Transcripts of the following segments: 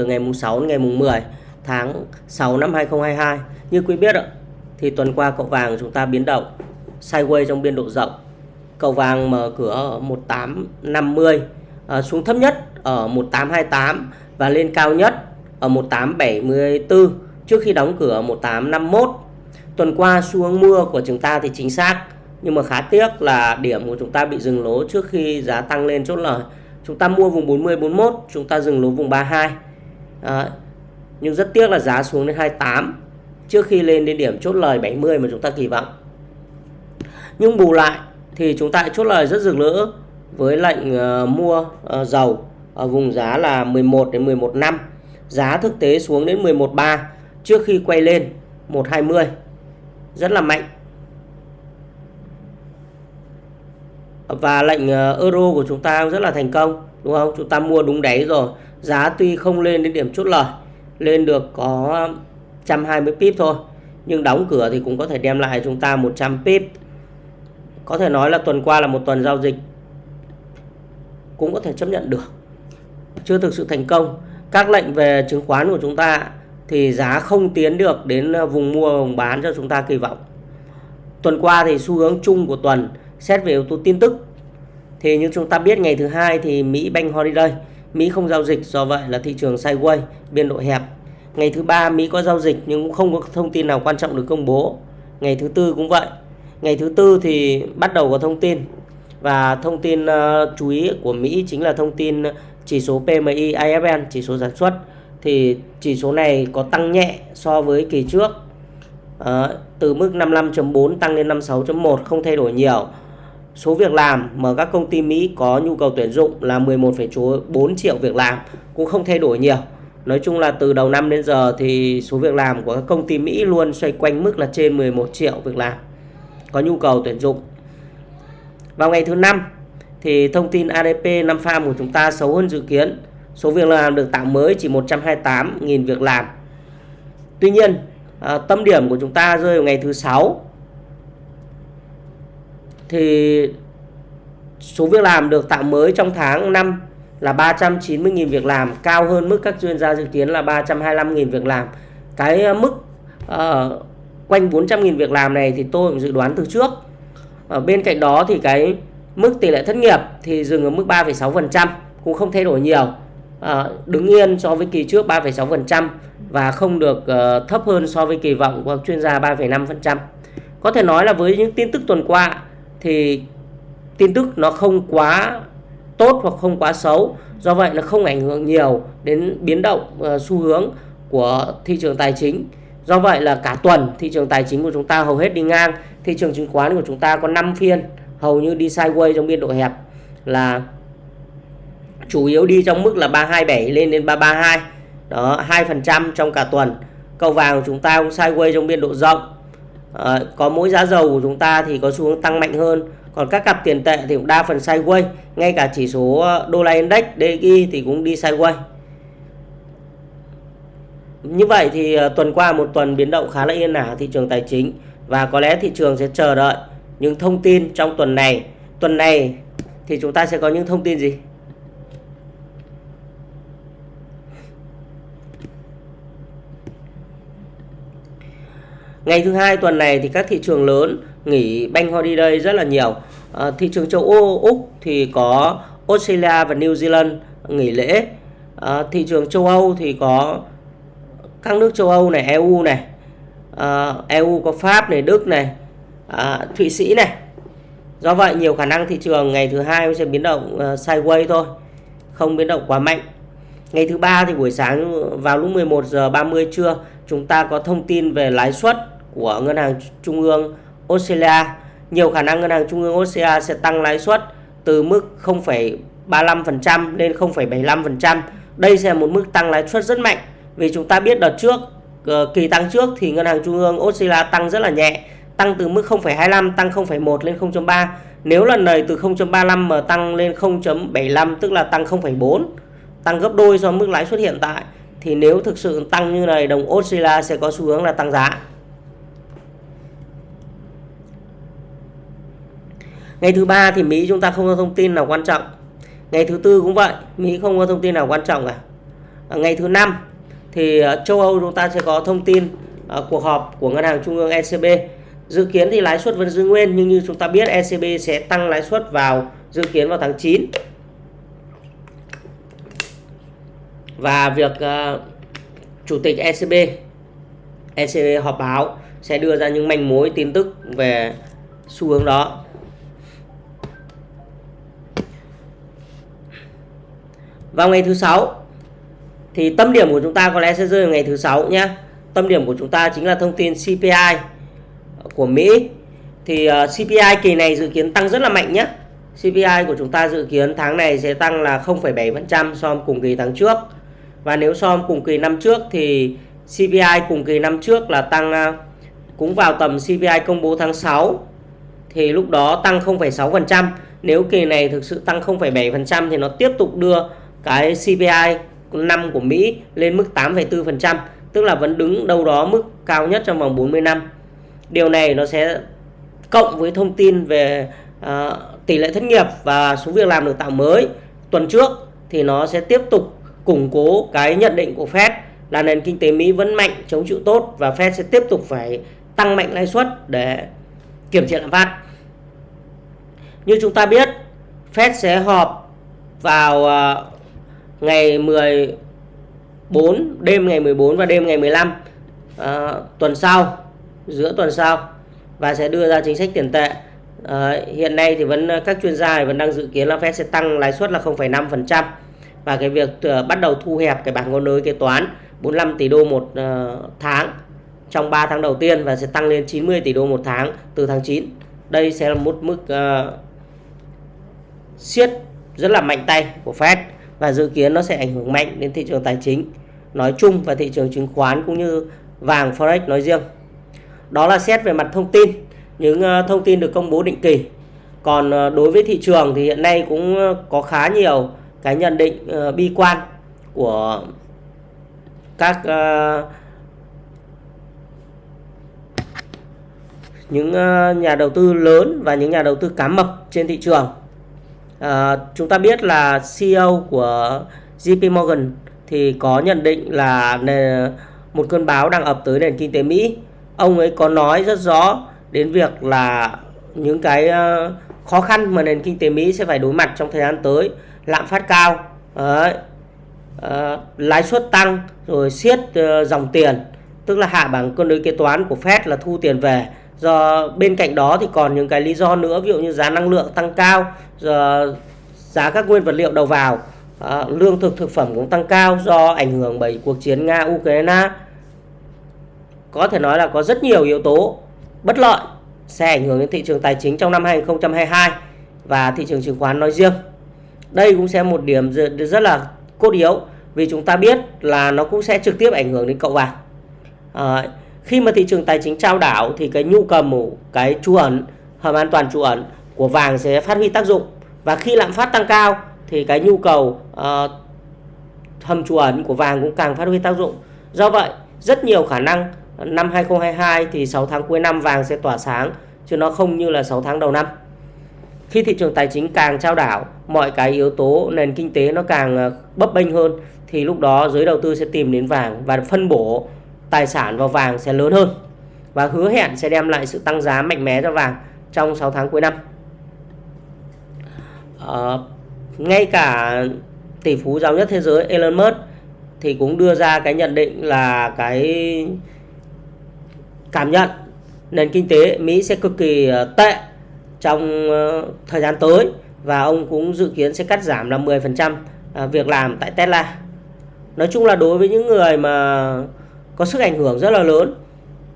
từ ngày mùng 6 đến ngày mùng 10 tháng 6 năm 2022. Như quý biết ạ, thì tuần qua cậu vàng chúng ta biến động sideways trong biên độ rộng. Cậu vàng mở cửa ở 1850 à, xuống thấp nhất ở 1828 và lên cao nhất ở 1874 trước khi đóng cửa 1851. Tuần qua xu hướng mua của chúng ta thì chính xác nhưng mà khá tiếc là điểm của chúng ta bị dừng lỗ trước khi giá tăng lên chốt lời. Chúng ta mua vùng 40 41, chúng ta dừng lỗ vùng 32. Đấy. nhưng rất tiếc là giá xuống đến 28 trước khi lên đến điểm chốt lời 70 mà chúng ta kỳ vọng. Nhưng bù lại thì chúng ta chốt lời rất rực rỡ với lệnh uh, mua uh, dầu ở vùng giá là 11 đến 11 năm. Giá thực tế xuống đến 11.3 trước khi quay lên 120. Rất là mạnh. Và lệnh uh, euro của chúng ta rất là thành công, đúng không? Chúng ta mua đúng đáy rồi. Giá tuy không lên đến điểm chốt lời, lên được có 120 pip thôi. Nhưng đóng cửa thì cũng có thể đem lại chúng ta 100 pip. Có thể nói là tuần qua là một tuần giao dịch cũng có thể chấp nhận được chưa thực sự thành công các lệnh về chứng khoán của chúng ta thì giá không tiến được đến ờ, vùng mua vùng bán cho chúng ta kỳ vọng tuần qua thì xu hướng chung của tuần xét về yếu tố tin tức thì như chúng ta biết ngày thứ hai thì Mỹ Bank Holiday Mỹ không giao dịch do vậy là thị trường sideways biên độ hẹp ngày thứ ba Mỹ có giao dịch nhưng cũng không có thông tin nào quan trọng được công bố ngày thứ tư cũng vậy ngày thứ tư thì bắt đầu có thông tin và thông tin uh, chú ý của Mỹ chính là thông tin chỉ số PMI IFN, chỉ số sản xuất. Thì chỉ số này có tăng nhẹ so với kỳ trước. Uh, từ mức 55.4 tăng lên 56.1 không thay đổi nhiều. Số việc làm mà các công ty Mỹ có nhu cầu tuyển dụng là 11,4 triệu việc làm cũng không thay đổi nhiều. Nói chung là từ đầu năm đến giờ thì số việc làm của các công ty Mỹ luôn xoay quanh mức là trên 11 triệu việc làm có nhu cầu tuyển dụng. Vào ngày thứ năm thì thông tin ADP năm farm của chúng ta xấu hơn dự kiến. Số việc làm được tạo mới chỉ 128.000 việc làm. Tuy nhiên, à, tâm điểm của chúng ta rơi vào ngày thứ sáu thì số việc làm được tạo mới trong tháng 5 là 390.000 việc làm, cao hơn mức các chuyên gia dự kiến là 325.000 việc làm. Cái ờ, mức uh, quanh 400.000 việc làm này thì tôi cũng dự đoán từ trước ở bên cạnh đó thì cái mức tỷ lệ thất nghiệp thì dừng ở mức 3,6% cũng không thay đổi nhiều à, đứng yên so với kỳ trước 3,6% và không được uh, thấp hơn so với kỳ vọng của chuyên gia 3,5%. Có thể nói là với những tin tức tuần qua thì tin tức nó không quá tốt hoặc không quá xấu, do vậy nó không ảnh hưởng nhiều đến biến động uh, xu hướng của thị trường tài chính. Do vậy là cả tuần thị trường tài chính của chúng ta hầu hết đi ngang. Thị trường chứng khoán của chúng ta có 5 phiên hầu như đi sideways trong biên độ hẹp là chủ yếu đi trong mức là 327 lên đến 332 đó 2% trong cả tuần. Cầu vàng của chúng ta cũng sideways trong biên độ rộng à, có mỗi giá dầu của chúng ta thì có xu hướng tăng mạnh hơn còn các cặp tiền tệ thì cũng đa phần sideways ngay cả chỉ số ờ, đô la index DXY thì cũng đi sideways như vậy thì ờ, tuần qua một tuần biến động khá là yên ả thị trường tài chính và có lẽ thị trường sẽ chờ đợi những thông tin trong tuần này. Tuần này thì chúng ta sẽ có những thông tin gì? Ngày thứ hai tuần này thì các thị trường lớn nghỉ bank holiday rất là nhiều. À, thị trường châu Âu, Úc thì có Australia và New Zealand nghỉ lễ. À, thị trường châu Âu thì có các nước châu Âu này, EU này, ờ, à, EU có Pháp này, Đức này, à, Thụy Sĩ này. Do vậy nhiều khả năng thị trường ngày thứ hai sẽ biến động uh, sideways thôi, không biến động quá mạnh. Ngày thứ ba thì buổi sáng vào lúc 11 giờ 30 trưa chúng ta có thông tin về lãi suất của ngân hàng trung ương Australia. Nhiều khả năng ngân hàng trung ương Australia sẽ tăng lãi suất từ mức 0,35% lên 0,75%. Đây sẽ là một mức tăng lãi suất rất mạnh vì chúng ta biết đợt trước ờ, kỳ tăng trước thì ngân hàng trung ương Australia tăng rất là nhẹ tăng từ mức 0,25 tăng 0,1 lên 0.3 nếu lần này từ 0.35 mà tăng lên 0.75 tức là tăng 0,4 tăng gấp đôi so với mức lãi suất hiện tại thì nếu thực sự tăng như này đồng Australia sẽ có xu hướng là tăng giá ngày thứ ba thì Mỹ chúng ta không có thông tin nào quan trọng. Ngày thứ tư cũng vậy Mỹ không có thông tin nào quan trọng cả. Ngày thứ năm thì ờ, châu Âu chúng ta sẽ có thông tin ờ, cuộc họp của ngân hàng trung ương ECB dự kiến thì lãi suất vẫn giữ nguyên nhưng như chúng ta biết ECB sẽ tăng lãi suất vào dự kiến vào tháng 9 và việc uh, chủ tịch ECB ECB họp báo sẽ đưa ra những manh mối tin tức về xu hướng đó. Vào ngày thứ sáu thì tâm điểm của chúng ta có lẽ sẽ rơi vào ngày thứ sáu nhé tâm điểm của chúng ta chính là thông tin CPI của Mỹ. Thì ờ, uh, CPI kỳ này dự kiến tăng rất là mạnh nhé CPI của chúng ta dự kiến tháng này sẽ tăng là 0,7% so với cùng kỳ tháng trước. Và nếu so với cùng kỳ năm trước thì CPI cùng kỳ năm trước là tăng uh, cũng vào tầm CPI công bố tháng 6 thì lúc đó tăng 0,6%. Nếu kỳ này thực sự tăng 0,7% thì nó tiếp tục đưa cái CPI năm của Mỹ lên mức 8,4%, tức là vẫn đứng đâu đó mức cao nhất trong vòng 40 năm. Điều này nó sẽ cộng với thông tin về uh, tỷ lệ thất nghiệp và số việc làm được tạo mới tuần trước thì nó sẽ tiếp tục củng cố cái nhận định của Fed là nền kinh tế Mỹ vẫn mạnh chống chịu tốt và Fed sẽ tiếp tục phải tăng mạnh lãi suất để kiểm trị lạm phát. Như chúng ta biết, Fed sẽ họp vào uh, ngày 14, đêm ngày 14 và đêm ngày 15 uh, ờ, tuần sau, giữa tuần sau và sẽ đưa ra chính sách tiền tệ. Uh, hiện nay thì vẫn các chuyên gia vẫn đang dự kiến là Fed sẽ tăng lãi suất là 0,5% và cái việc uh, bắt đầu thu hẹp cái bảng ngôn đối kế toán 45 tỷ đô một uh, tháng trong 3 tháng đầu tiên và sẽ tăng lên 90 tỷ đô một tháng từ tháng 9. Đây sẽ là một mức uh, siết rất là mạnh tay của Fed và dự kiến nó sẽ ảnh hưởng mạnh đến thị trường tài chính nói chung và thị trường chứng khoán cũng như vàng forex nói riêng. Đó là xét về mặt thông tin, những ờ, thông tin được công bố định kỳ. Còn ờ, đối với thị trường thì hiện nay cũng ờ, có khá nhiều cái nhận định bi quan của các những nhà đầu tư lớn và những nhà đầu tư cá mập trên thị trường. À, chúng ta biết là CEO của JP Morgan thì có nhận định là một cơn báo đang ập tới nền kinh tế Mỹ. Ông ấy có nói rất rõ đến việc là những cái ờ, khó khăn mà nền kinh tế Mỹ sẽ phải đối mặt trong thời gian tới, lạm phát cao, đấy, à, lãi suất tăng, rồi siết uh, dòng tiền, tức là hạ bảng cân đối kế toán của Fed là thu tiền về do bên cạnh đó thì còn những cái lý do nữa ví dụ như giá năng lượng tăng cao giờ giá các nguyên vật liệu đầu vào à, lương thực thực phẩm cũng tăng cao do ảnh hưởng bởi cuộc chiến nga ukraine có thể nói là có rất nhiều yếu tố bất lợi sẽ ảnh hưởng đến thị trường tài chính trong năm 2022 và thị trường chứng khoán nói riêng. Đây cũng sẽ một điểm rất là cốt yếu vì chúng ta biết là nó cũng sẽ trực tiếp ảnh hưởng đến cậu vàng à, khi mà thị trường tài chính trao đảo thì cái nhu cầu cái trú ẩn hầm an toàn trú ẩn của vàng sẽ phát huy tác dụng. Và khi lạm phát tăng cao thì cái nhu cầu uh, hầm trú ẩn của vàng cũng càng phát huy tác dụng. Do vậy rất nhiều khả năng năm 2022 thì 6 tháng cuối năm vàng sẽ tỏa sáng chứ nó không như là 6 tháng đầu năm. Khi thị trường tài chính càng trao đảo mọi cái yếu tố nền kinh tế nó càng ờ, bấp bênh hơn thì lúc đó giới đầu tư sẽ tìm đến vàng và phân bổ tài sản vào vàng sẽ lớn hơn và hứa hẹn sẽ đem lại sự tăng giá mạnh mẽ cho vàng trong 6 tháng cuối năm. À, ngay cả tỷ phú giàu nhất thế giới Elon Musk thì cũng đưa ra cái nhận định là cái cảm nhận nền kinh tế Mỹ sẽ cực kỳ ờ, tệ trong ờ, thời gian tới và ông cũng dự kiến sẽ cắt giảm là 10% việc làm tại Tesla. Nói chung là đối với những người mà có sức ảnh hưởng rất là lớn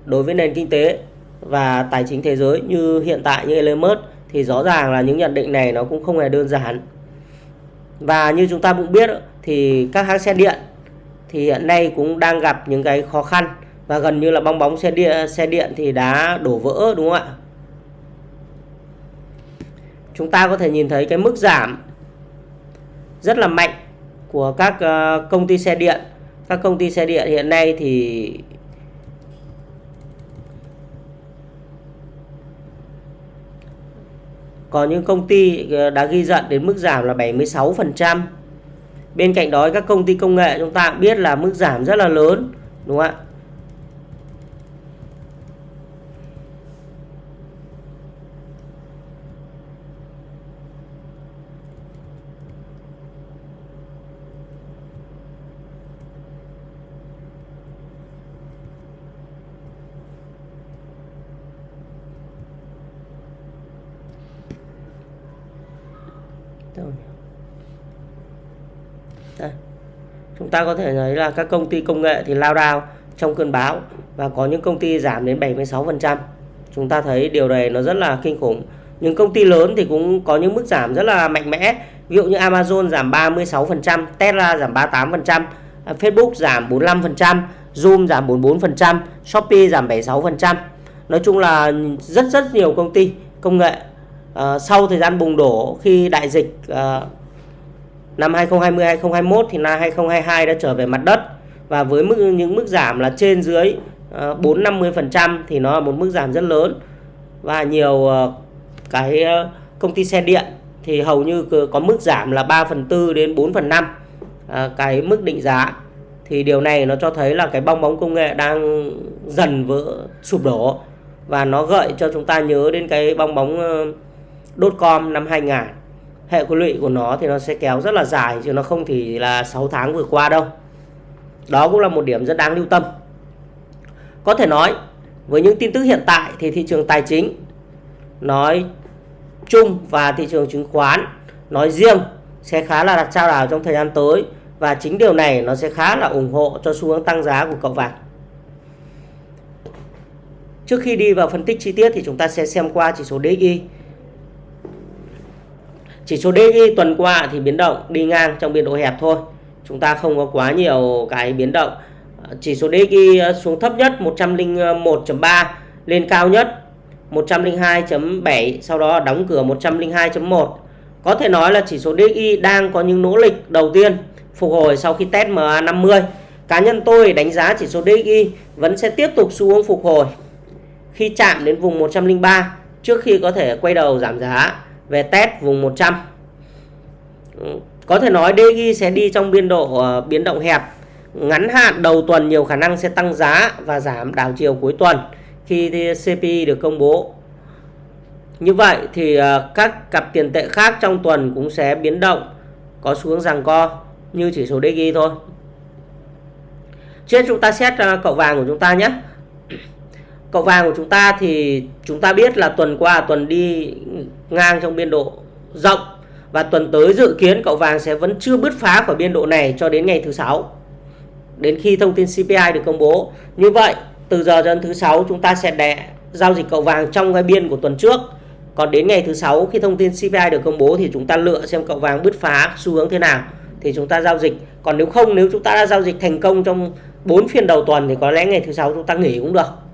đối với nền kinh tế và tài chính thế giới như hiện tại như Elon Musk thì rõ ràng là những nhận định này nó cũng không hề đơn giản. Và như chúng ta cũng biết thì các hãng xe điện thì hiện nay cũng đang gặp những cái khó khăn và gần như là bong bóng xe điện xe điện thì đã đổ vỡ, đúng không ạ? Chúng ta có thể nhìn thấy cái mức giảm rất là mạnh của các ờ, công ty xe điện các công ty xe điện hiện nay thì có những công ty ờ, đã ghi nhận đến mức giảm là 76%, bên cạnh đó các công ty công nghệ chúng ta cũng biết là mức giảm rất là lớn đúng không ạ? Đây. Chúng ta có thể thấy là các công ty công nghệ thì lao đao trong cơn bão và có những công ty giảm đến 76%. Chúng ta thấy điều này nó rất là kinh khủng. Những công ty lớn thì cũng có những mức giảm rất là mạnh mẽ. Ví dụ như Amazon giảm 36%, Tesla giảm 38%, à, Facebook giảm 45%, Zoom giảm 44%, Shopee giảm 76%. Nói chung là rất rất nhiều công ty công nghệ uh, sau thời gian bùng nổ khi đại dịch uh, năm 2020 2021 thì năm 2022 đã trở về mặt đất. Và với mức, những mức giảm là trên dưới ờ, 4-50% thì nó là một mức giảm rất lớn. Và nhiều ờ, cái ờ, công ty xe điện thì hầu như có mức giảm là 3 phần 4 đến 4 phần 5 cái mức định giá thì điều này nó cho thấy là cái bong bóng công nghệ đang dần vỡ, sụp đổ. Và nó gợi cho chúng ta nhớ đến cái bong bóng dot com năm 2000 hệ quy lụy của nó thì nó sẽ kéo rất là dài, chứ nó không thì là 6 tháng vừa qua đâu. Đó cũng là một điểm rất đáng lưu tâm. Có thể nói, với những tin tức hiện tại thì thị trường tài chính nói chung và thị trường chứng khoán nói riêng sẽ khá là đặt trao đảo trong thời gian tới, và chính điều này nó sẽ khá là ủng hộ cho xu hướng tăng giá của cậu vàng. Trước khi đi vào phân tích chi tiết thì chúng ta sẽ xem qua chỉ số DXY chỉ số DXY tuần qua thì biến động đi ngang trong biên độ hẹp thôi. Chúng ta không có quá nhiều cái biến động. Chỉ số DXY xuống thấp nhất 101.3 lên cao nhất 102.7 sau đó đóng cửa 102.1. Có thể nói là chỉ số DXY đang có những nỗ lực đầu tiên phục hồi sau khi test MA50. Cá nhân tôi đánh giá chỉ số DXY vẫn sẽ tiếp tục xu hướng phục hồi khi chạm đến vùng 103 trước khi có thể quay đầu giảm giá về test vùng 100 ừ, có thể nói DXY sẽ đi trong biên độ uh, biến động hẹp. Ngắn hạn đầu tuần nhiều khả năng sẽ tăng giá và giảm đảo chiều cuối tuần khi CPI được công bố. Như vậy thì uh, các cặp tiền tệ khác trong tuần cũng sẽ biến động có xu hướng rằng co như chỉ số DXY thôi. Trên chúng ta xét uh, cậu vàng của chúng ta nhé cậu vàng của chúng ta thì chúng ta biết là tuần qua tuần đi ngang trong biên độ rộng. Và tuần tới dự kiến cậu vàng sẽ vẫn chưa bứt phá khỏi biên độ này cho đến ngày thứ sáu. Đến khi thông tin CPI được công bố. Như vậy, từ giờ đến thứ sáu, chúng ta sẽ đẻ giao dịch cậu vàng trong cái biên của tuần trước. Còn đến ngày thứ sáu, khi thông tin CPI được công bố thì chúng ta lựa xem cậu vàng bứt phá xu hướng thế nào. Thì chúng ta giao dịch. Còn nếu không, nếu chúng ta đã giao dịch thành công trong 4 phiên đầu tuần thì có lẽ ngày thứ sáu chúng ta nghỉ cũng được.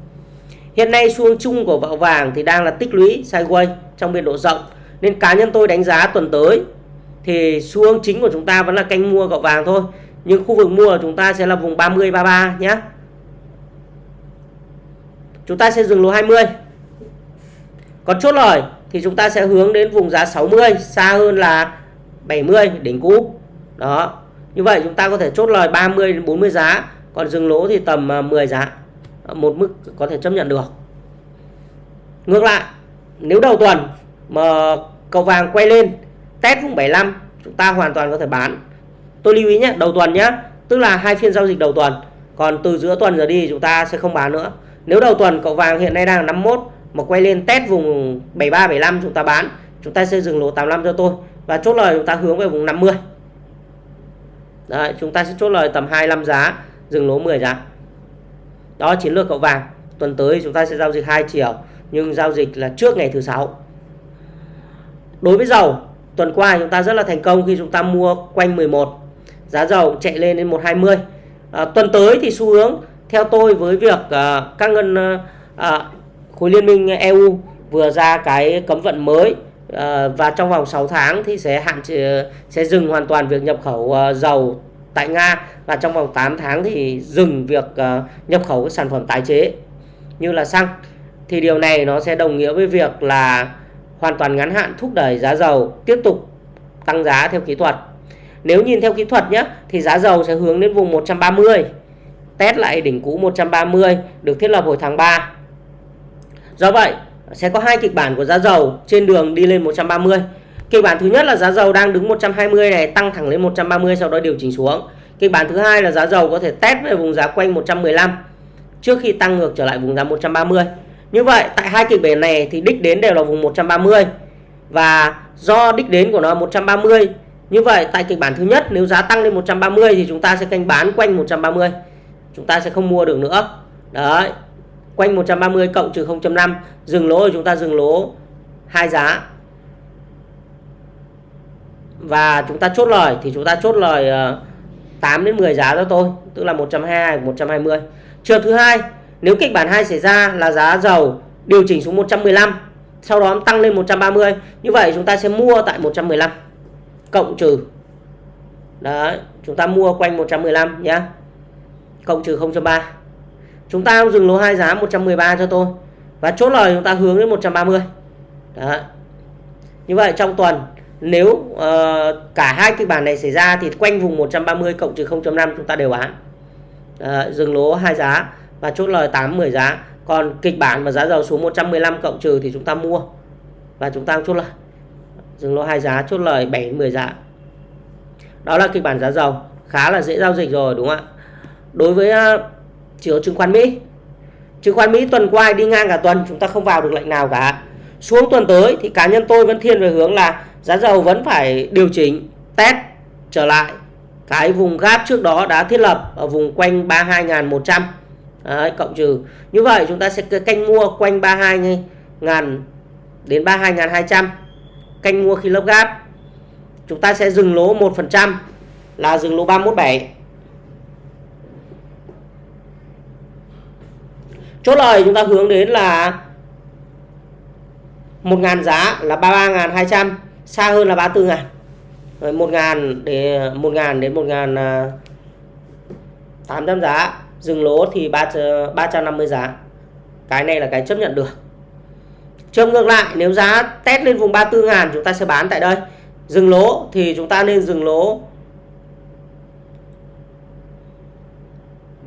Hiện nay xu hướng chung của gạo vàng thì đang là tích lũy sideways trong biên độ rộng. Nên cá nhân tôi đánh giá tuần tới thì xu hướng chính của chúng ta vẫn là canh mua gạo vàng thôi. Nhưng khu vực mua của chúng ta sẽ là vùng 30 33 nhé. Chúng ta sẽ dừng lỗ 20. Còn chốt lời thì chúng ta sẽ hướng đến vùng giá 60 xa hơn là 70 đỉnh cũ. Đó. Như vậy chúng ta có thể chốt lời 30 đến 40 giá, còn dừng lỗ thì tầm à, 10 giá một mức có thể chấp nhận được. Ngược lại nếu đầu tuần mà cầu vàng quay lên test vùng 75 chúng ta hoàn toàn có thể bán. Tôi lưu ý nhé đầu tuần nhé tức là hai phiên giao dịch đầu tuần. Còn từ giữa tuần giờ đi chúng ta sẽ không bán nữa. Nếu đầu tuần cậu vàng hiện nay đang là 51 mà quay lên test vùng 73 75 chúng ta bán. Chúng ta sẽ dừng lỗ 85 cho tôi và chốt lời chúng ta hướng về vùng 50 Đấy, chúng ta sẽ chốt lời tầm 25 giá dừng lỗ 10 giá đó chiến lược cậu vàng. Tuần tới chúng ta sẽ giao dịch hai chiều nhưng giao dịch là trước ngày thứ sáu. Đối với dầu tuần qua chúng ta rất là thành công khi chúng ta mua quanh 11 giá dầu chạy lên đến 120 à, tuần tới thì xu hướng theo tôi với việc à, các ngân à, à khối liên minh EU vừa ra cái cấm vận mới à, và trong vòng 6 tháng thì sẽ hạn chế sẽ dừng hoàn toàn việc nhập khẩu à, dầu tại Nga và trong vòng 8 tháng thì dừng việc uh, nhập khẩu các sản phẩm tái chế như là xăng. Thì điều này nó sẽ đồng nghĩa với việc là hoàn toàn ngắn hạn thúc đẩy giá dầu tiếp tục tăng giá theo kỹ thuật. nếu nhìn theo kỹ thuật nhé thì giá dầu sẽ hướng đến vùng 130 test lại đỉnh cũ 130 được thiết lập hồi tháng 3 do vậy sẽ có hai kịch bản của giá dầu trên đường đi lên 130 kịch bản thứ nhất là giá dầu đang đứng 120 này, tăng thẳng lên 130 sau đó điều chỉnh xuống. Kịch bản thứ hai là giá dầu có thể test về vùng giá quanh 115 trước khi tăng ngược trở lại vùng giá 130 như vậy, tại hai kịch bản này thì đích đến đều là vùng 130 và do đích đến của nó 130 như vậy, tại kịch bản thứ nhất, nếu giá tăng lên 130 thì chúng ta sẽ canh bán quanh 130 chúng ta sẽ không mua được nữa. Đấy, quanh 130 cộng trừ 0.5 dừng lỗ thì chúng ta dừng lỗ hai giá và chúng ta chốt lời, thì chúng ta chốt lời ờ, 8 đến 10 giá cho tôi, tức là 120 120 trường thứ hai, nếu kịch bản 2 xảy ra là giá dầu điều chỉnh xuống 115 sau đó tăng lên 130 như vậy chúng ta sẽ mua tại 115 cộng trừ. Đấy, chúng ta mua quanh 115 nhé cộng trừ 0.3 chúng ta dừng lỗ hai giá 113 cho tôi, và chốt lời chúng ta hướng đến 130 đấy. Như vậy trong tuần nếu uh, cả hai kịch bản này xảy ra thì quanh vùng 130 cộng trừ 0.5 chúng ta đều bán. Uh, dừng lỗ hai giá và chốt lời 8 10 giá. Còn kịch bản mà giá dầu xuống 115 cộng trừ thì chúng ta mua và chúng ta chốt lời. Dừng lỗ hai giá chốt lời 7 10 giá. Đó là kịch bản giá dầu. Khá là dễ giao dịch rồi đúng không ạ? Đối với ờ, uh, chỉ chứng khoán Mỹ chứng khoán Mỹ tuần qua đi ngang cả tuần chúng ta không vào được lệnh nào cả xuống tuần tới thì cá nhân tôi vẫn thiên về hướng là giá dầu vẫn phải điều chỉnh test trở lại. Cái vùng gap trước đó đã thiết lập ở vùng quanh 32.100 Đấy, cộng trừ. Như vậy chúng ta sẽ canh mua quanh 32.000 đến 32.200 canh mua khi lớp gap. Chúng ta sẽ dừng lỗ 1% là dừng lỗ 317 chốt lời chúng ta hướng đến là 1.000 giá là 33.200 xa hơn là 34 ngàn. Rồi 1.000 để 1 ngàn đến 1.800 à, giá. Dừng lỗ thì 3, 350 ờ, giá. Cái này là cái chấp nhận được. Trường ngược lại nếu giá test lên vùng 34 ngàn chúng ta sẽ bán tại đây. Dừng lỗ thì chúng ta nên dừng lỗ.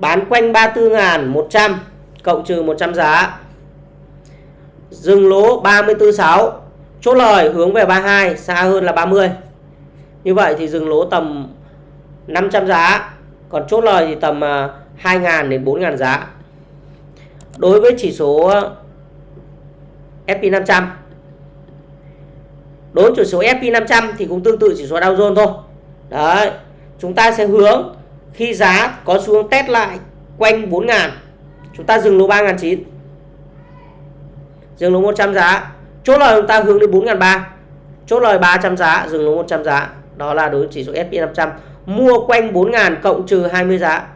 Bán quanh 34 ngàn 100 cộng trừ 100 giá dừng lỗ 34.6 chốt lời hướng về 32 xa hơn là 30 như vậy thì dừng lỗ tầm 500 giá. Còn chốt lời thì tầm à, 2.000 đến 4.000 giá. Đối với chỉ số SP500 đối với chỉ số SP500 thì cũng tương tự chỉ số Dow Jones thôi. Đấy, chúng ta sẽ hướng khi giá có xuống test lại quanh 4.000 chúng ta dừng lỗ 3.900 dừng lỗ 100 giá. Chốt lời chúng ta hướng đến 4.300 chốt lời 300 giá dừng lỗ 100 giá. Đó là đối với chỉ số S&P 500 mua quanh 4.000 cộng trừ 20 giá.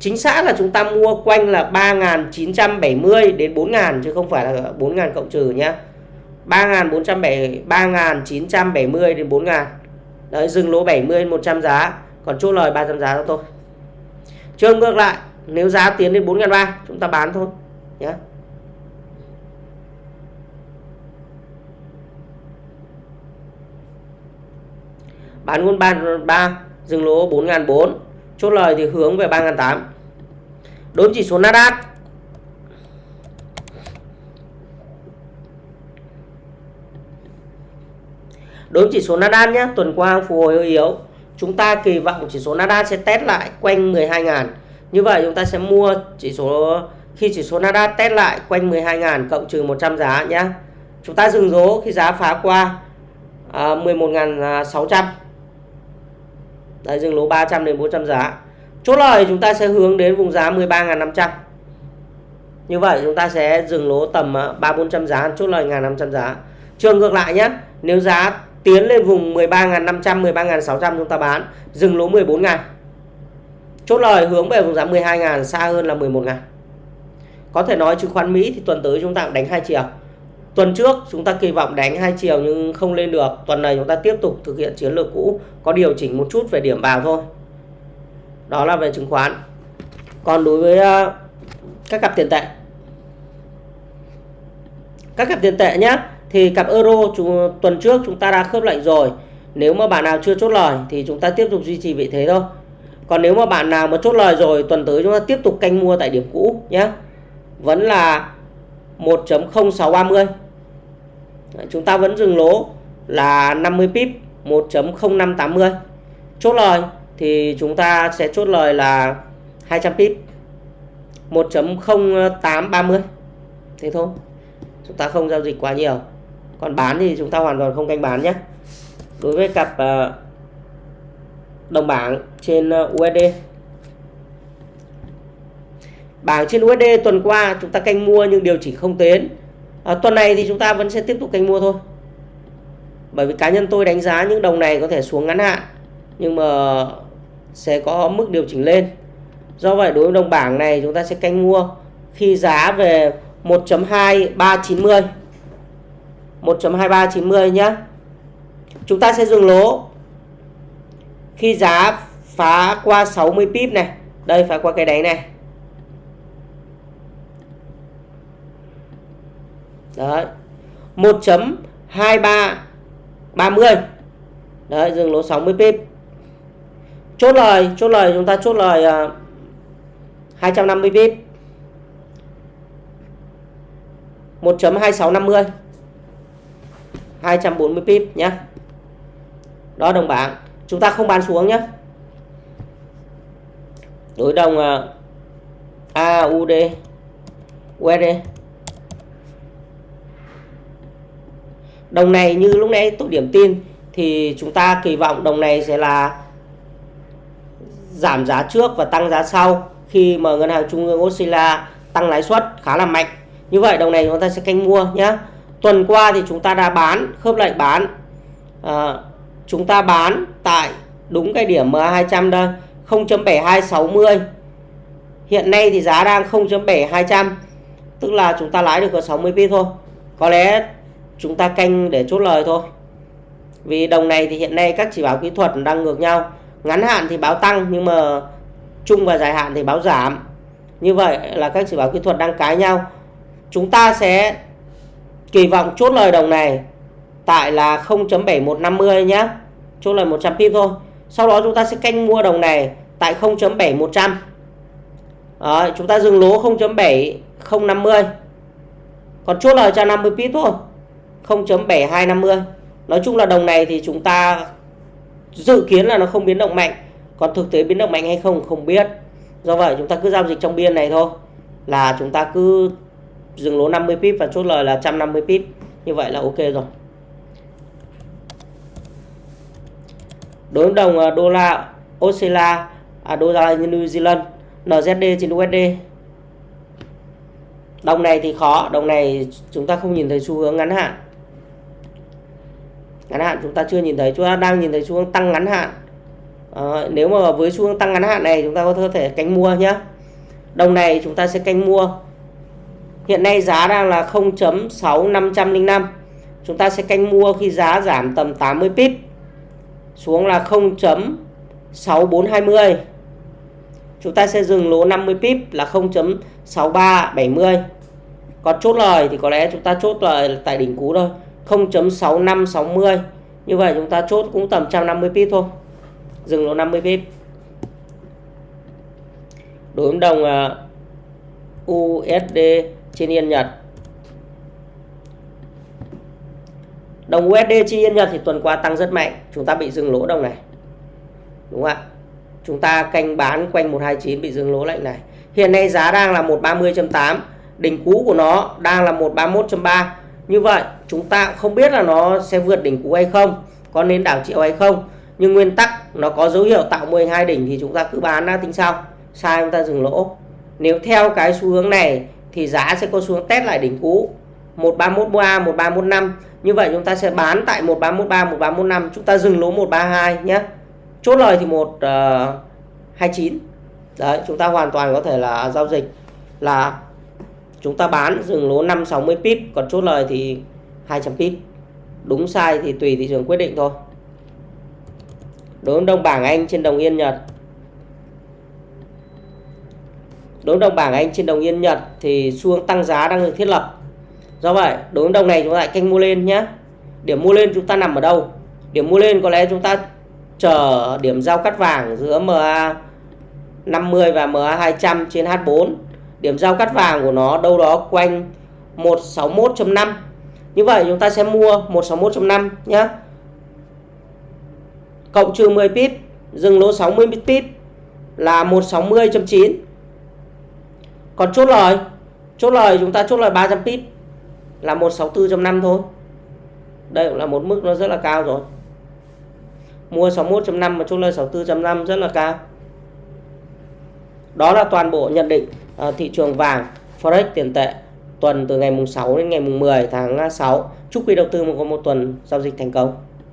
Chính xác là chúng ta mua quanh là 3.970 đến 4.000 chứ không phải là 4.000 cộng trừ nhé 3.970 đến 4.000 đấy dừng lỗ 70 100 giá. Còn chốt lời 300 giá cho tôi trường ngược lại, nếu giá tiến đến 4.300 chúng ta bán thôi nhé bán luôn 3, dừng lỗ 4.400 chốt lời thì hướng về 3.800 đối chỉ số Nasdaq. Đối chỉ số Nasdaq nhé tuần qua phục hồi hơi yếu. Chúng ta kỳ vọng chỉ số Nasdaq sẽ test lại quanh 12.000 như vậy chúng ta sẽ mua chỉ số khi chỉ số Nasdaq test lại quanh 12.000 cộng trừ 100 giá nhé chúng ta dừng lỗ khi giá phá qua à, 11.600 Đấy, dừng lỗ 300 đến 400 giá. Chốt lời chúng ta sẽ hướng đến vùng giá 13.500. Như vậy chúng ta sẽ dừng lỗ tầm ờ, 3 400 giá, chốt lời 1.500 giá. Trường ngược lại nhé, nếu giá tiến lên vùng 13.500, 13.600 chúng ta bán, dừng lỗ 14.000. Chốt lời hướng về vùng giá 12.000 xa hơn là 11.000. Có thể nói chứng khoán Mỹ thì tuần tới chúng ta đánh hai chiều. Tuần trước chúng ta kỳ vọng đánh hai chiều nhưng không lên được. Tuần này chúng ta tiếp tục thực hiện chiến lược cũ, có điều chỉnh một chút về điểm vào thôi. Đó là về chứng khoán. Còn đối với à, các cặp tiền tệ. Các cặp tiền tệ nhé, thì cặp euro chúng, tuần trước chúng ta đã khớp lệnh rồi. nếu mà bạn nào chưa chốt lời thì chúng ta tiếp tục duy trì vị thế thôi còn nếu mà bạn nào mà chốt lời rồi tuần tới chúng ta tiếp tục canh mua tại điểm cũ nhé vẫn là 1.0630 chúng ta vẫn dừng lỗ là 50 pip 1.0580 chốt lời thì chúng ta sẽ chốt lời là 200 pip 1.0830 thế thôi, chúng ta không giao dịch quá nhiều. Còn bán thì chúng ta hoàn toàn không canh bán nhé. Đối với cặp ờ, đồng bảng trên ờ, USD bảng trên USD tuần qua chúng ta canh mua nhưng điều chỉnh không tiến à, tuần này thì chúng ta vẫn sẽ tiếp tục canh mua thôi. Bởi vì cá nhân tôi đánh giá những đồng này có thể xuống ngắn hạn nhưng mà sẽ có mức điều chỉnh lên. Do vậy đối với đồng bảng này chúng ta sẽ canh mua khi giá về 1.2390 1.2390 nhé chúng ta sẽ dừng lỗ khi giá phá qua 60 pip này. Đây phá qua cái đáy này. Đấy. 1.2330 đấy dừng lỗ 60 pip chốt lời chốt lời chúng ta chốt lời uh, 250 pip 1.2650 240 pip nhé đó đồng bảng. Chúng ta không bán xuống nhé đối đồng à, uh, AUD USD đồng này như lúc nãy tôi điểm tin thì chúng ta kỳ vọng đồng này sẽ là giảm giá trước và tăng giá sau khi mà ngân hàng trung ương Australia tăng lãi suất khá là mạnh. Như vậy đồng này chúng ta sẽ canh mua nhé tuần qua thì chúng ta đã bán khớp lệnh bán. À, chúng ta bán tại đúng cái điểm MA200 đây 0.7260 hiện nay thì giá đang 0.7200 tức là chúng ta lãi được có 60 pip thôi. Có lẽ chúng ta canh để chốt lời thôi. Vì đồng này thì hiện nay các chỉ báo kỹ thuật đang ngược nhau. Ngắn hạn thì báo tăng nhưng mà trung và dài hạn thì báo giảm. Như vậy là các chỉ báo kỹ thuật đang cái nhau. Chúng ta sẽ kỳ vọng chốt lời đồng này tại là 0.7150 nhé chốt lời 100 pip thôi. Sau đó chúng ta sẽ canh mua đồng này tại 0.7100 Đấy, chúng ta dừng lỗ 0.7050 còn chốt lời cho 50 pip thôi. 0.7250 nói chung là đồng này thì chúng ta dự kiến là nó không biến động mạnh. Còn thực tế biến động mạnh hay không không biết. Do vậy chúng ta cứ giao dịch trong biên này thôi. Là chúng ta cứ dừng lỗ 50 pip và chốt lời là 150 pip. Như vậy là ok rồi. Đối với đồng à, đô la Australia à, đô la New Zealand NZD trên USD đồng này thì khó đồng này chúng ta không nhìn thấy xu hướng ngắn hạn ngắn hạn chúng ta chưa nhìn thấy chúng ta đang nhìn thấy xu hướng tăng ngắn hạn. À, nếu mà với xu hướng tăng ngắn hạn này chúng ta có thể canh mua nhé đồng này chúng ta sẽ canh mua. Hiện nay giá đang là 0.6505 chúng ta sẽ canh mua khi giá giảm tầm 80 pip. Xuống là 0.6420 chúng ta sẽ dừng lỗ 50 pip là 0.6370 còn chốt lời thì có lẽ chúng ta chốt lời tại đỉnh cú thôi. 0.6560 như vậy chúng ta chốt cũng tầm 150 pip thôi. Dừng lỗ 50 pip. Đối với đồng à, USD trên yên Nhật. Đồng USD trên yên Nhật thì tuần qua tăng rất mạnh. Chúng ta bị dừng lỗ đồng này. Đúng không ạ? Chúng ta canh bán quanh 129 bị dừng lỗ lệnh này. Hiện nay giá đang là 130.8 đỉnh cũ của nó đang là 131.3 như vậy, chúng ta không biết là nó sẽ vượt đỉnh cũ hay không, có nên đảo chiều hay không. Nhưng nguyên tắc nó có dấu hiệu tạo mô hình hai đỉnh thì chúng ta cứ bán ra tính sau. Sai chúng ta dừng lỗ. Nếu theo cái xu hướng này thì giá sẽ có xuống test lại đỉnh cũ. 1313 1315 như vậy chúng ta sẽ bán tại 1313 1315 chúng ta dừng lỗ 132 nhé. Chốt lời thì 129 ờ, đấy, chúng ta hoàn toàn có thể là giao dịch là chúng ta bán dừng lỗ 560 pip, còn chốt lời thì 200 pip. Đúng sai thì tùy thị trường quyết định thôi. Đối với đồng bảng Anh trên đồng Yên, Nhật. Đối với đồng bảng Anh trên đồng Yên, Nhật thì xu hướng tăng giá đang được thiết lập. Do vậy, đối với đồng này chúng ta lại canh mua lên nhé điểm mua lên chúng ta nằm ở đâu? Điểm mua lên có lẽ chúng ta chờ điểm giao cắt vàng giữa MA 50 và MA 200 trên H4 điểm giao cắt vàng của nó đâu đó quanh 161.5 như vậy chúng ta sẽ mua 161.5 nhé cộng trừ 10 pip, dừng lỗ 60 pip là 160.9 còn chốt lời chốt lời chúng ta chốt lời 300 pip là 164.5 thôi. Đây cũng là một mức nó rất là cao rồi. Mua 61.5 mà chốt lời 64.5 rất là cao. Đó là toàn bộ nhận định uh, thị trường vàng forex tiền tệ tuần từ ngày mùng 6 đến ngày mùng 10 tháng à, 6 chúc quý đầu tư có một tuần giao dịch thành công.